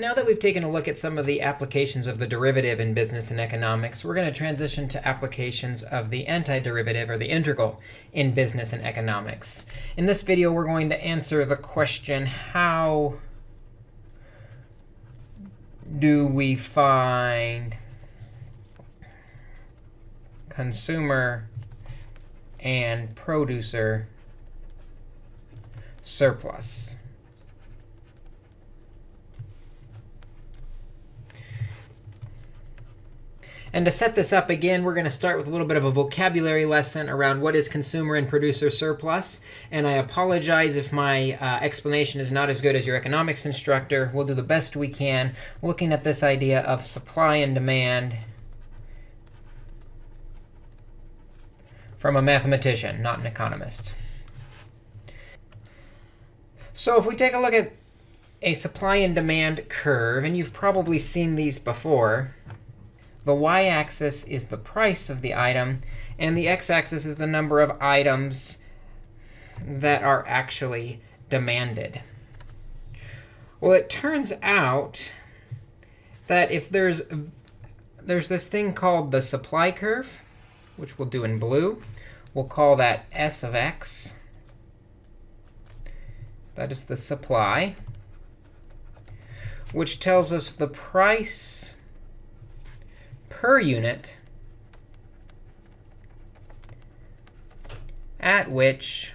Now that we've taken a look at some of the applications of the derivative in business and economics, we're going to transition to applications of the antiderivative or the integral in business and economics. In this video, we're going to answer the question, how do we find consumer and producer surplus? And to set this up again, we're going to start with a little bit of a vocabulary lesson around what is consumer and producer surplus. And I apologize if my uh, explanation is not as good as your economics instructor. We'll do the best we can looking at this idea of supply and demand from a mathematician, not an economist. So if we take a look at a supply and demand curve, and you've probably seen these before, the y-axis is the price of the item, and the x-axis is the number of items that are actually demanded. Well, it turns out that if there's there's this thing called the supply curve, which we'll do in blue. We'll call that S of x. That is the supply, which tells us the price per unit at which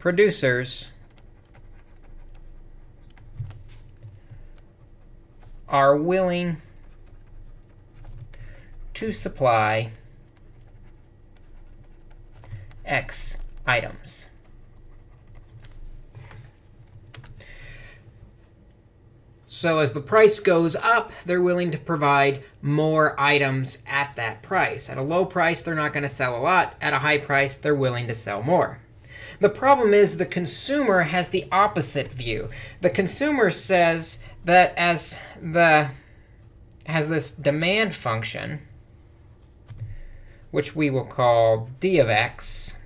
producers are willing to supply x items. So as the price goes up, they're willing to provide more items at that price. At a low price, they're not going to sell a lot. At a high price, they're willing to sell more. The problem is the consumer has the opposite view. The consumer says that as the has this demand function, which we will call d of x,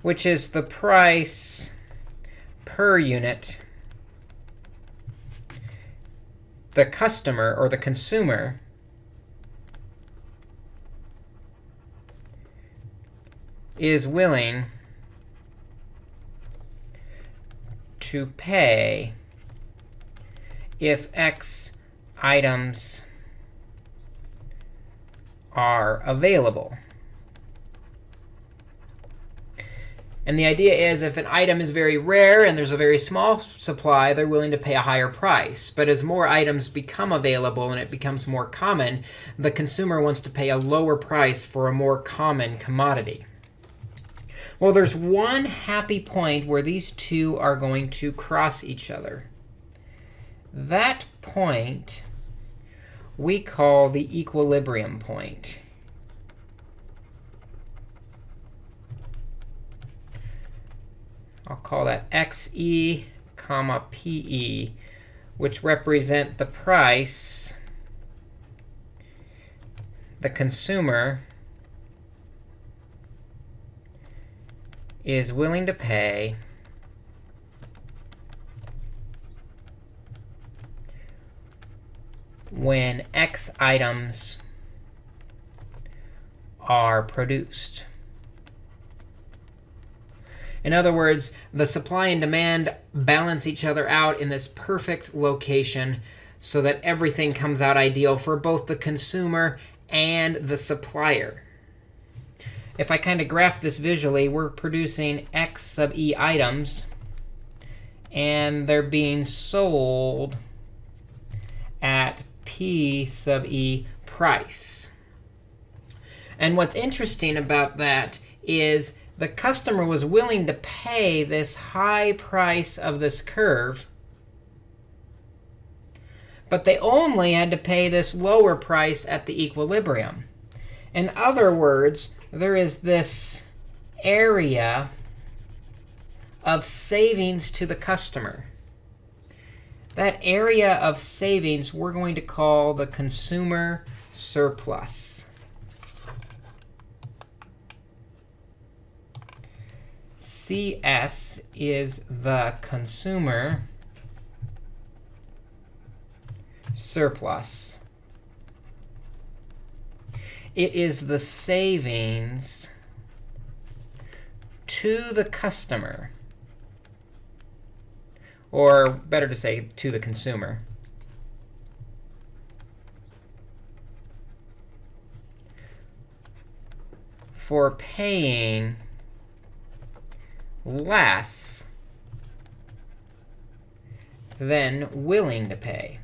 which is the price per unit the customer or the consumer is willing to pay if x items are available. And the idea is if an item is very rare and there's a very small supply, they're willing to pay a higher price. But as more items become available and it becomes more common, the consumer wants to pay a lower price for a more common commodity. Well, there's one happy point where these two are going to cross each other. That point we call the equilibrium point. I'll call that xe comma pe, which represent the price the consumer is willing to pay when x items are produced. In other words, the supply and demand balance each other out in this perfect location so that everything comes out ideal for both the consumer and the supplier. If I kind of graph this visually, we're producing x sub e items, and they're being sold at p sub e price. And what's interesting about that is the customer was willing to pay this high price of this curve, but they only had to pay this lower price at the equilibrium. In other words, there is this area of savings to the customer. That area of savings we're going to call the consumer surplus. CS is the consumer surplus. It is the savings to the customer, or better to say, to the consumer. for paying less than willing to pay.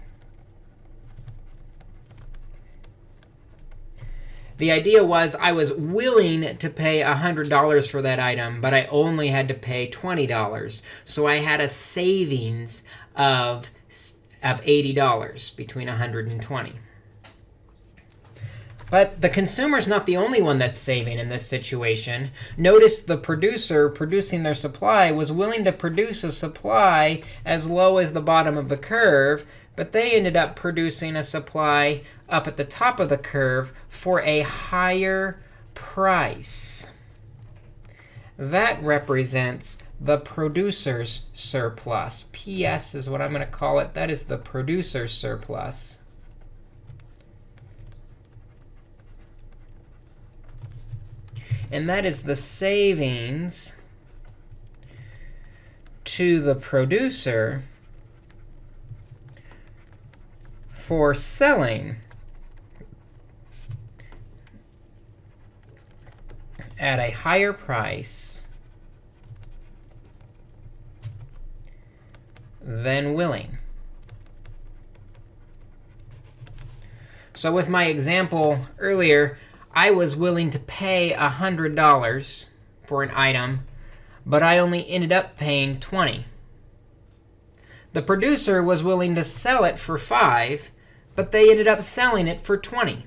The idea was I was willing to pay $100 for that item, but I only had to pay $20. So I had a savings of, of $80 between 100 and 20. But the consumer's not the only one that's saving in this situation. Notice the producer producing their supply was willing to produce a supply as low as the bottom of the curve, but they ended up producing a supply up at the top of the curve for a higher price. That represents the producer's surplus. PS is what I'm going to call it. That is the producer's surplus. And that is the savings to the producer for selling at a higher price than willing. So with my example earlier, I was willing to pay $100 for an item, but I only ended up paying 20. The producer was willing to sell it for 5, but they ended up selling it for 20.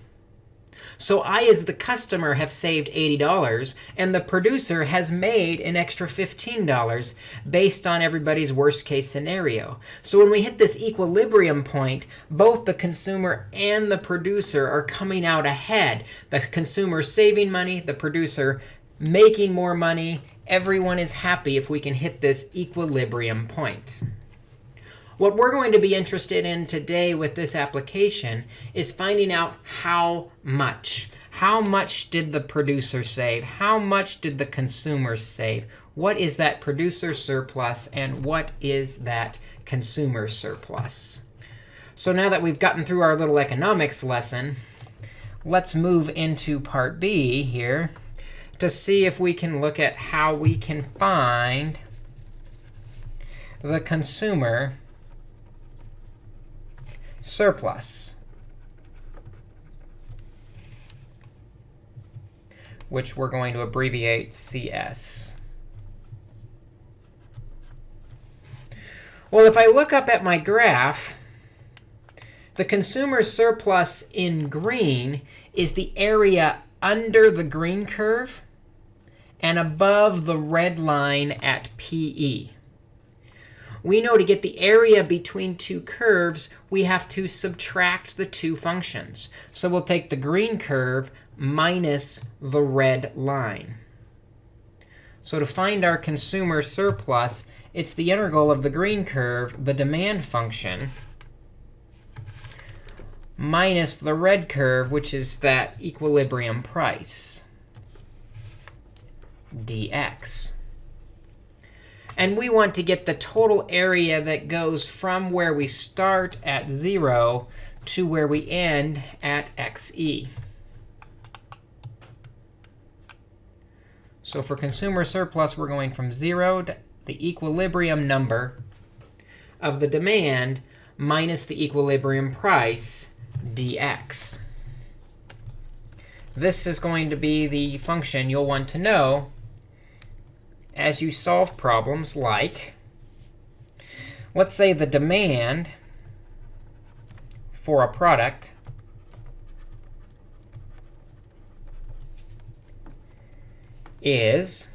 So I, as the customer, have saved $80, and the producer has made an extra $15 based on everybody's worst case scenario. So when we hit this equilibrium point, both the consumer and the producer are coming out ahead. The consumer saving money, the producer making more money. Everyone is happy if we can hit this equilibrium point. What we're going to be interested in today with this application is finding out how much. How much did the producer save? How much did the consumer save? What is that producer surplus, and what is that consumer surplus? So now that we've gotten through our little economics lesson, let's move into part B here to see if we can look at how we can find the consumer surplus, which we're going to abbreviate CS. Well, if I look up at my graph, the consumer surplus in green is the area under the green curve and above the red line at PE we know to get the area between two curves, we have to subtract the two functions. So we'll take the green curve minus the red line. So to find our consumer surplus, it's the integral of the green curve, the demand function, minus the red curve, which is that equilibrium price, dx. And we want to get the total area that goes from where we start at 0 to where we end at xe. So for consumer surplus, we're going from 0 to the equilibrium number of the demand minus the equilibrium price dx. This is going to be the function you'll want to know as you solve problems like, let's say the demand for a product is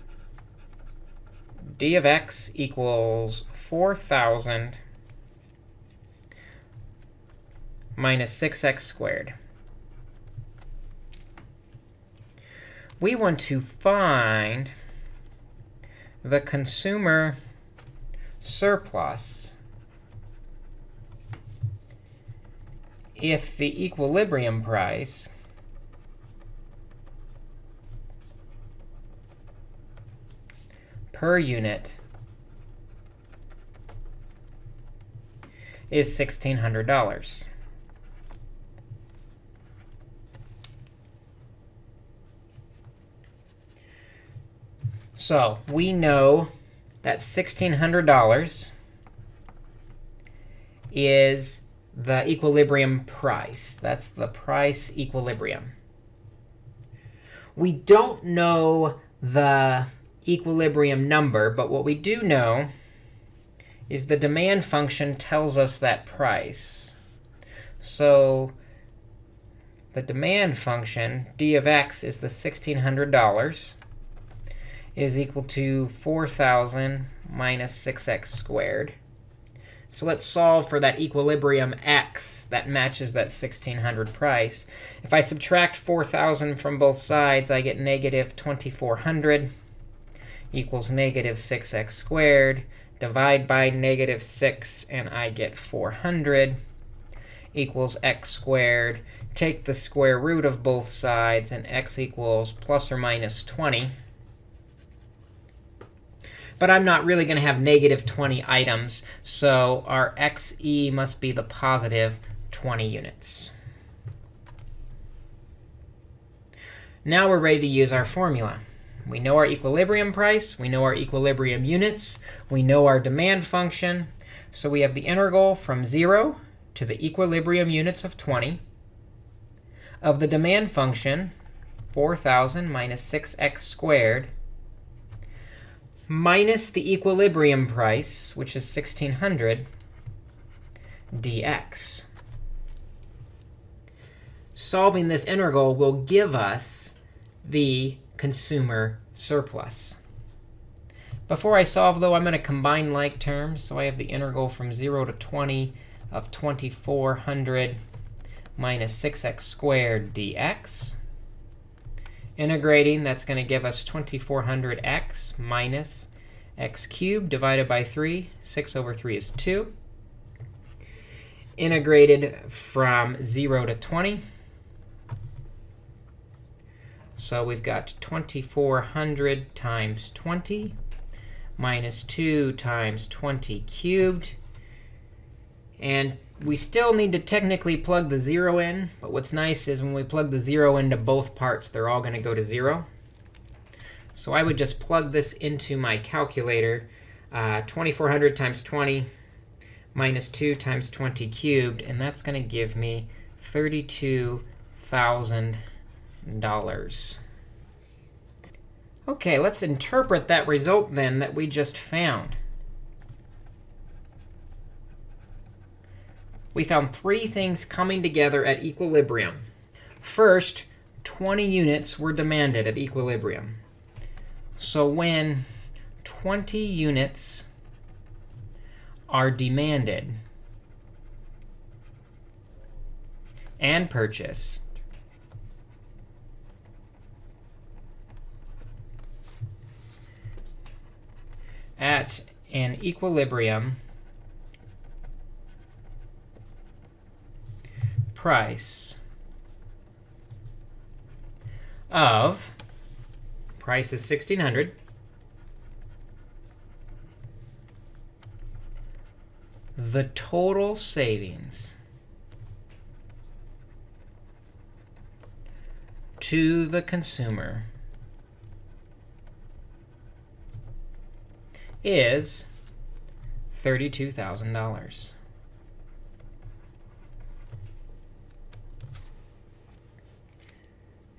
d of x equals 4,000 minus 6x squared. We want to find the consumer surplus if the equilibrium price per unit is $1,600. So we know that $1,600 is the equilibrium price. That's the price equilibrium. We don't know the equilibrium number, but what we do know is the demand function tells us that price. So the demand function, d of x, is the $1,600 is equal to 4,000 minus 6x squared. So let's solve for that equilibrium x that matches that 1600 price. If I subtract 4,000 from both sides, I get negative 2,400 equals negative 6x squared. Divide by negative 6, and I get 400 equals x squared. Take the square root of both sides, and x equals plus or minus 20 but I'm not really going to have negative 20 items. So our xe must be the positive 20 units. Now we're ready to use our formula. We know our equilibrium price. We know our equilibrium units. We know our demand function. So we have the integral from 0 to the equilibrium units of 20 of the demand function, 4,000 minus 6x squared minus the equilibrium price, which is 1600 dx. Solving this integral will give us the consumer surplus. Before I solve, though, I'm going to combine like terms. So I have the integral from 0 to 20 of 2400 minus 6x squared dx. Integrating, that's going to give us 2400x minus x cubed divided by 3. 6 over 3 is 2. Integrated from 0 to 20. So we've got 2400 times 20 minus 2 times 20 cubed. And we still need to technically plug the 0 in. But what's nice is when we plug the 0 into both parts, they're all going to go to 0. So I would just plug this into my calculator. Uh, 2400 times 20 minus 2 times 20 cubed. And that's going to give me $32,000. OK, let's interpret that result then that we just found. We found three things coming together at equilibrium. First, 20 units were demanded at equilibrium. So when 20 units are demanded and purchased, at an equilibrium price of price is 1600 the total savings to the consumer is $32,000.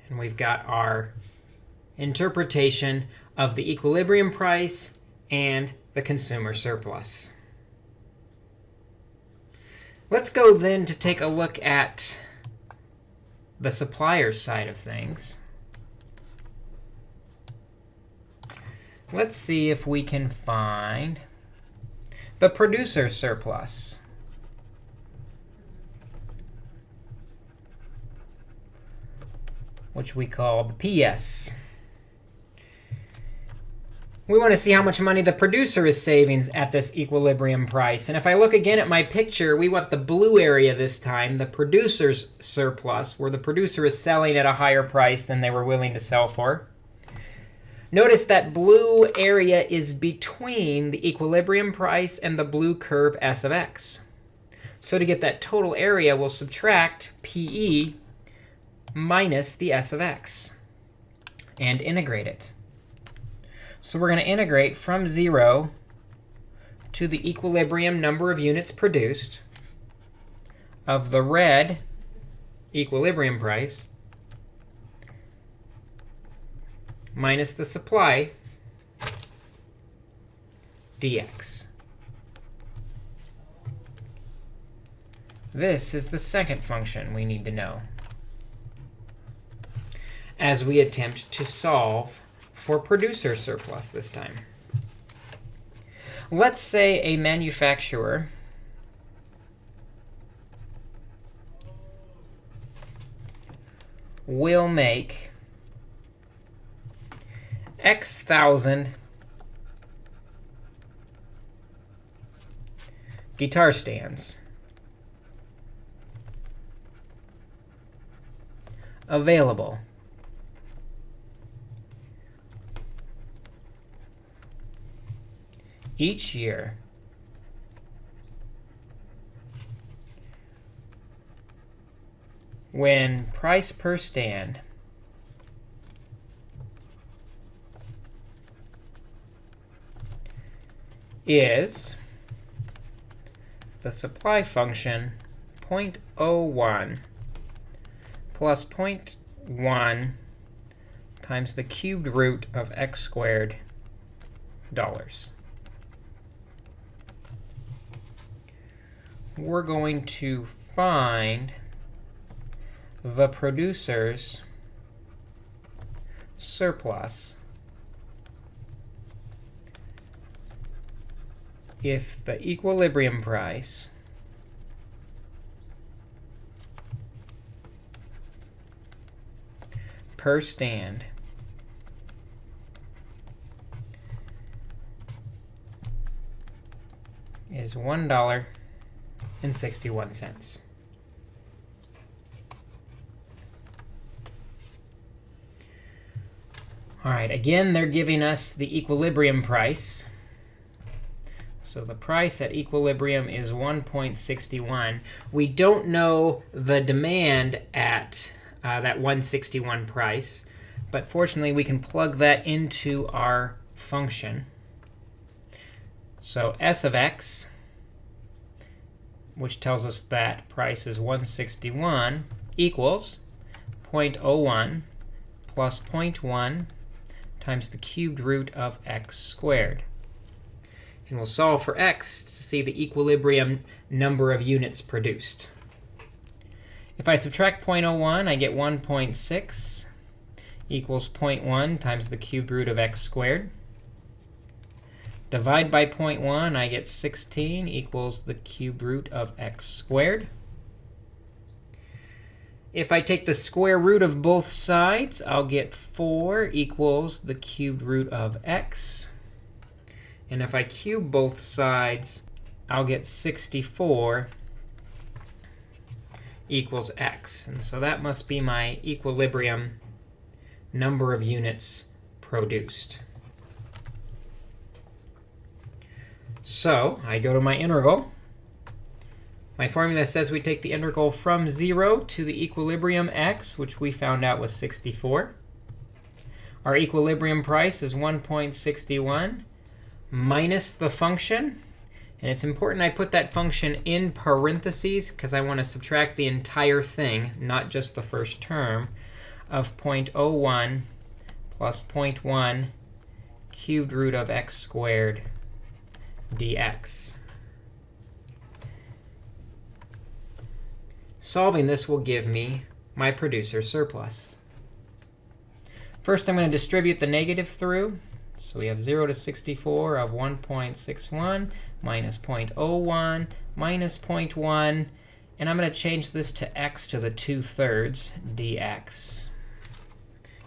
And we've got our interpretation of the equilibrium price and the consumer surplus. Let's go then to take a look at the supplier side of things. Let's see if we can find the producer surplus. Which we call the PS. we want to see how much money the producer is saving at this equilibrium price. And if I look again at my picture, we want the blue area this time, the producer's surplus, where the producer is selling at a higher price than they were willing to sell for. Notice that blue area is between the equilibrium price and the blue curve s of x. So to get that total area, we'll subtract PE minus the s of x and integrate it. So we're going to integrate from 0 to the equilibrium number of units produced of the red equilibrium price minus the supply dx. This is the second function we need to know as we attempt to solve for producer surplus this time. Let's say a manufacturer will make X thousand guitar stands available each year when price per stand is the supply function 0.01 plus 0.1 times the cubed root of x squared dollars. We're going to find the producer's surplus. If the equilibrium price per stand is $1 and 61 cents. All right, again, they're giving us the equilibrium price. So the price at equilibrium is 1.61. We don't know the demand at uh, that 161 price. But fortunately, we can plug that into our function. So s of x which tells us that price is 161 equals 0.01 plus 0.1 times the cubed root of x squared. And we'll solve for x to see the equilibrium number of units produced. If I subtract 0.01, I get 1.6 equals 0.1 times the cubed root of x squared. Divide by 0.1, I get 16 equals the cube root of x squared. If I take the square root of both sides, I'll get 4 equals the cubed root of x. And if I cube both sides, I'll get 64 equals x. And so that must be my equilibrium number of units produced. So I go to my integral. My formula says we take the integral from 0 to the equilibrium x, which we found out was 64. Our equilibrium price is 1.61 minus the function. And it's important I put that function in parentheses, because I want to subtract the entire thing, not just the first term, of 0.01 plus 0.1 cubed root of x squared dx. Solving this will give me my producer surplus. First, I'm going to distribute the negative through. So we have 0 to 64 of 1.61 minus 0.01 minus 0.1. And I'm going to change this to x to the 2 thirds dx.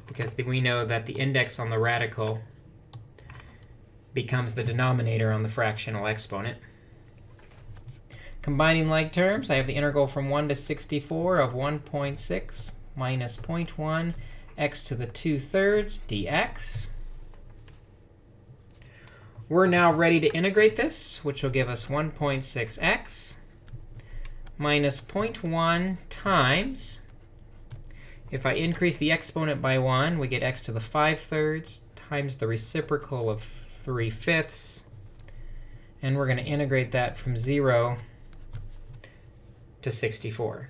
Because we know that the index on the radical becomes the denominator on the fractional exponent. Combining like terms, I have the integral from 1 to 64 of 1.6 minus 0.1 x to the 2 thirds dx. We're now ready to integrate this, which will give us 1.6x minus 0.1 times. If I increase the exponent by 1, we get x to the 5 thirds times the reciprocal of 3 fifths. And we're going to integrate that from 0 to 64.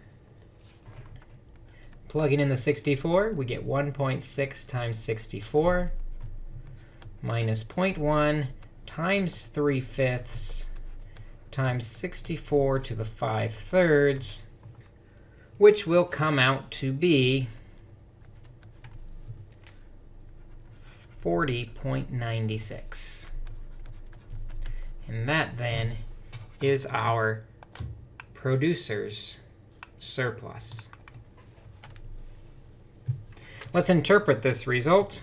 Plugging in the 64, we get 1.6 times 64 minus 0.1 times 3 fifths times 64 to the 5 thirds, which will come out to be 40.96. And that then is our producer's surplus. Let's interpret this result.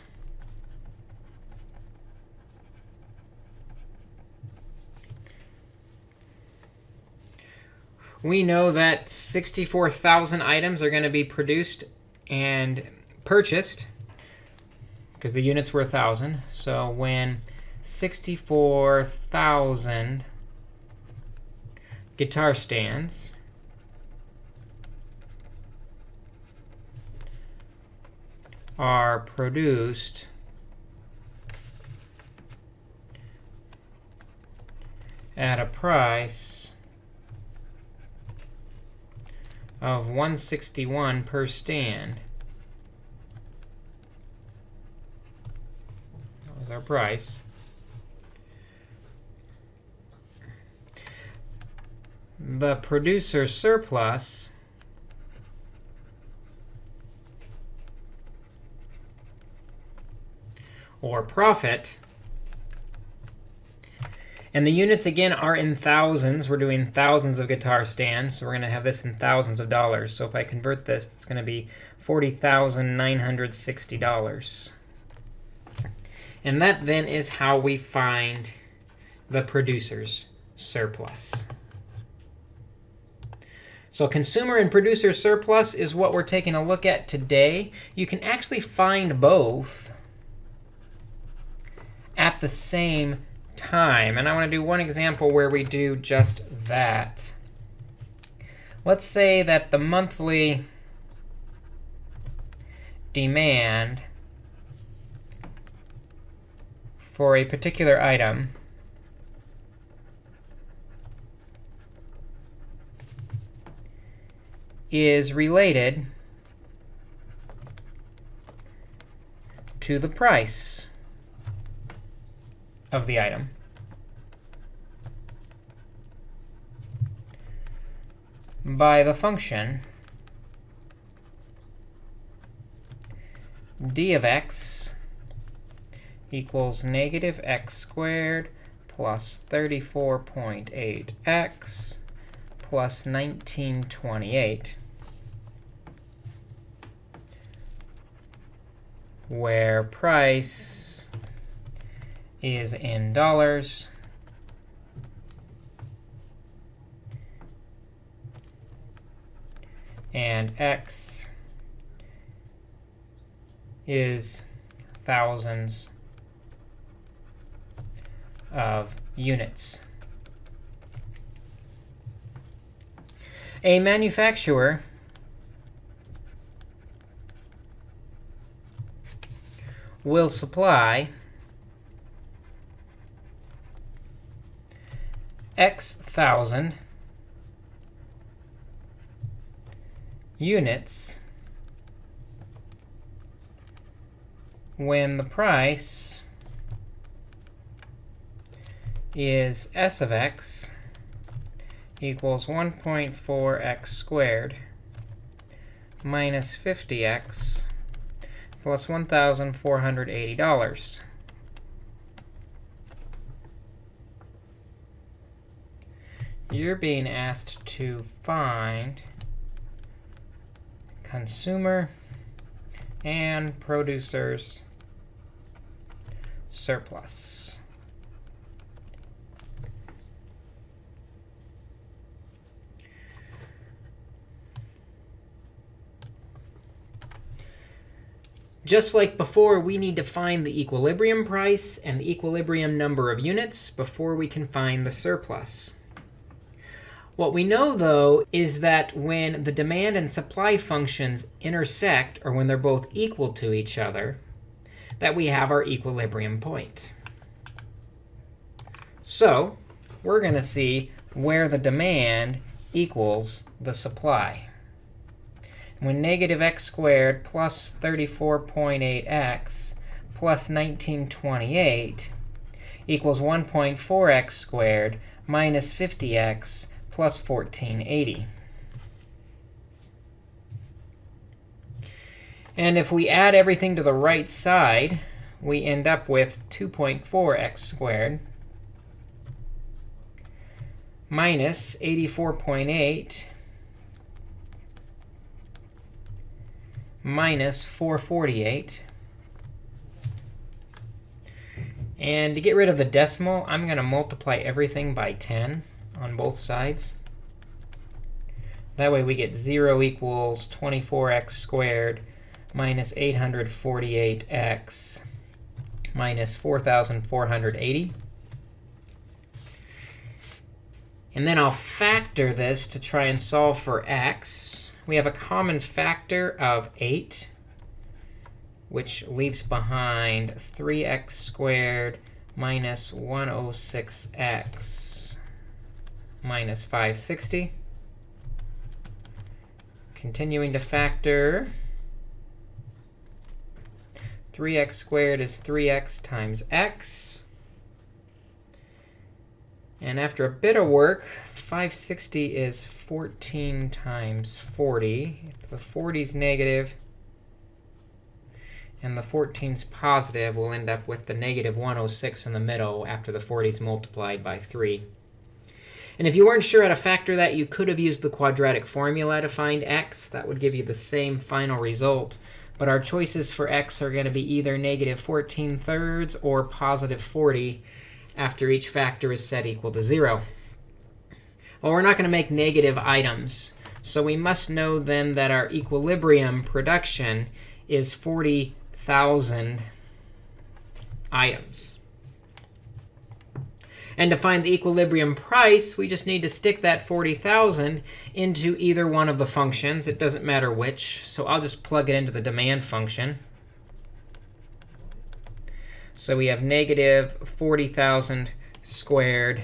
We know that 64,000 items are going to be produced and purchased because the units were 1,000. So when 64,000 guitar stands are produced at a price of 161 per stand. That was our price. The producer surplus or profit and the units, again, are in thousands. We're doing thousands of guitar stands, so we're going to have this in thousands of dollars. So if I convert this, it's going to be $40,960. And that then is how we find the producer's surplus. So consumer and producer surplus is what we're taking a look at today. You can actually find both at the same time. And I want to do one example where we do just that. Let's say that the monthly demand for a particular item is related to the price of the item. by the function d of x equals negative x squared plus 34.8x plus 1928, where price is in dollars. And x is thousands of units. A manufacturer will supply x thousand units when the price is s of x equals 1.4x squared minus 50x plus $1,480. you're being asked to find consumer and producers surplus. Just like before, we need to find the equilibrium price and the equilibrium number of units before we can find the surplus. What we know, though, is that when the demand and supply functions intersect, or when they're both equal to each other, that we have our equilibrium point. So we're going to see where the demand equals the supply. When negative x squared plus 34.8x plus 1928 equals 1.4x squared minus 50x plus 1480. And if we add everything to the right side, we end up with 2.4x squared minus 84.8 minus 448. And to get rid of the decimal, I'm going to multiply everything by 10 on both sides. That way we get 0 equals 24x squared minus 848x minus 4,480. And then I'll factor this to try and solve for x. We have a common factor of 8, which leaves behind 3x squared minus 106x minus 560. Continuing to factor, 3x squared is 3x times x. And after a bit of work, 560 is 14 times 40. If the 40 is negative and the 14 is positive, we'll end up with the negative 106 in the middle after the 40 is multiplied by 3. And if you weren't sure how to factor that, you could have used the quadratic formula to find x. That would give you the same final result. But our choices for x are going to be either negative 14 thirds or positive 40 after each factor is set equal to 0. Well, we're not going to make negative items. So we must know then that our equilibrium production is 40,000 items. And to find the equilibrium price, we just need to stick that 40,000 into either one of the functions. It doesn't matter which. So I'll just plug it into the demand function. So we have negative 40,000 squared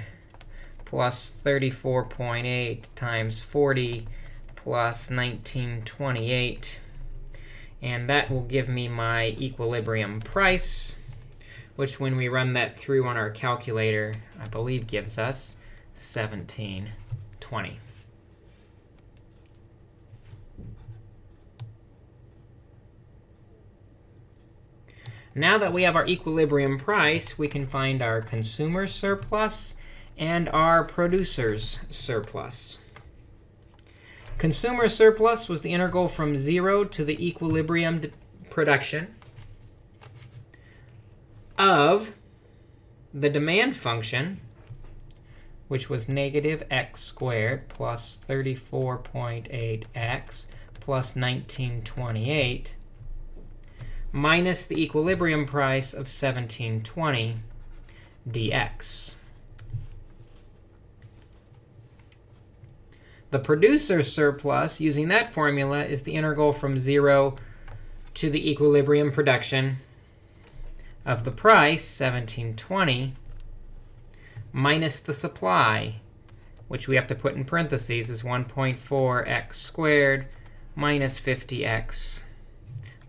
plus 34.8 times 40 plus 1928. And that will give me my equilibrium price which when we run that through on our calculator, I believe gives us 1720. Now that we have our equilibrium price, we can find our consumer surplus and our producer's surplus. Consumer surplus was the integral from 0 to the equilibrium production of the demand function, which was negative x squared plus 34.8x plus 1928, minus the equilibrium price of 1720 dx. The producer surplus, using that formula, is the integral from 0 to the equilibrium production of the price, 1720, minus the supply, which we have to put in parentheses, is 1.4x squared minus 50x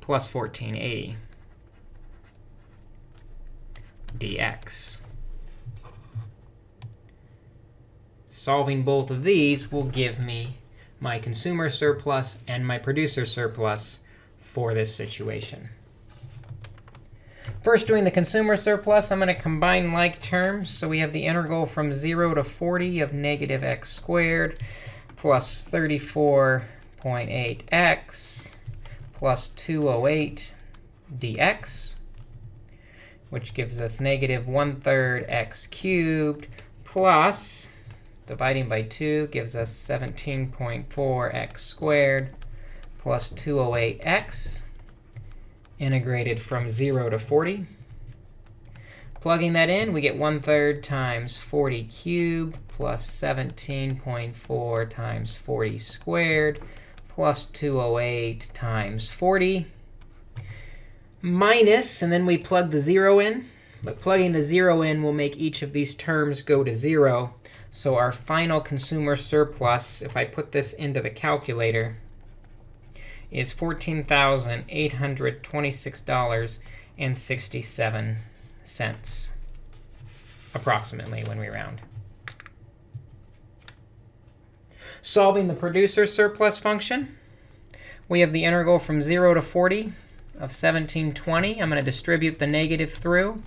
plus 1480 dx. Solving both of these will give me my consumer surplus and my producer surplus for this situation. First, doing the consumer surplus, I'm going to combine like terms. So we have the integral from 0 to 40 of negative x squared plus 34.8x plus 208 dx, which gives us negative 1 third x cubed plus, dividing by 2 gives us 17.4x squared plus 208x integrated from 0 to 40. Plugging that in, we get 1 third times 40 cubed plus 17.4 times 40 squared plus 208 times 40 minus, and then we plug the 0 in. But plugging the 0 in will make each of these terms go to 0. So our final consumer surplus, if I put this into the calculator, is $14,826.67, approximately, when we round. Solving the producer surplus function, we have the integral from 0 to 40 of 1720. I'm going to distribute the negative through.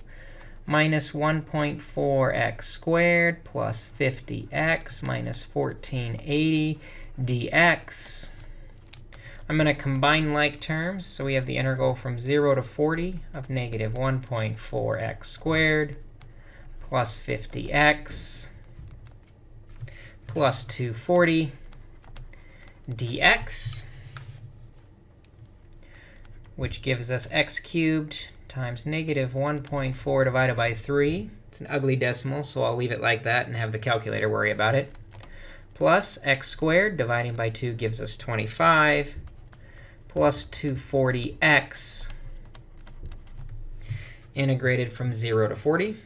Minus 1.4x squared plus 50x minus 1480 dx. I'm going to combine like terms. So we have the integral from 0 to 40 of negative 1.4x squared plus 50x plus 240 dx, which gives us x cubed times negative 1.4 divided by 3. It's an ugly decimal, so I'll leave it like that and have the calculator worry about it. Plus x squared dividing by 2 gives us 25 plus 240x integrated from 0 to 40.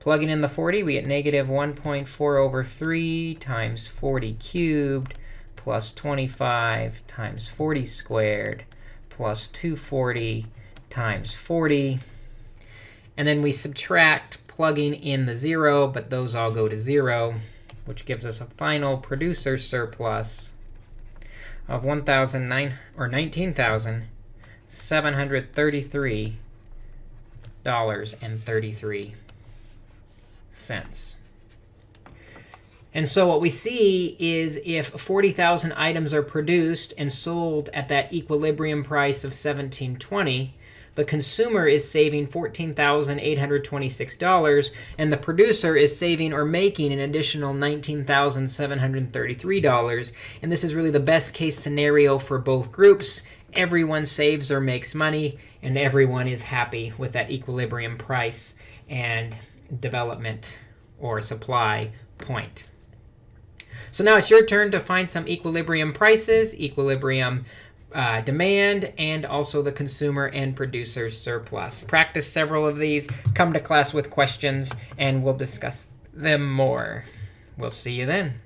Plugging in the 40, we get negative 1.4 over 3 times 40 cubed plus 25 times 40 squared plus 240 times 40. And then we subtract plugging in the 0, but those all go to 0, which gives us a final producer surplus of 1,009 or 19,733 dollars and 33 cents. And so what we see is if 40,000 items are produced and sold at that equilibrium price of 1720, the consumer is saving $14,826, and the producer is saving or making an additional $19,733. And this is really the best case scenario for both groups. Everyone saves or makes money, and everyone is happy with that equilibrium price and development or supply point. So now it's your turn to find some equilibrium prices, equilibrium uh, demand, and also the consumer and producer surplus. Practice several of these. Come to class with questions, and we'll discuss them more. We'll see you then.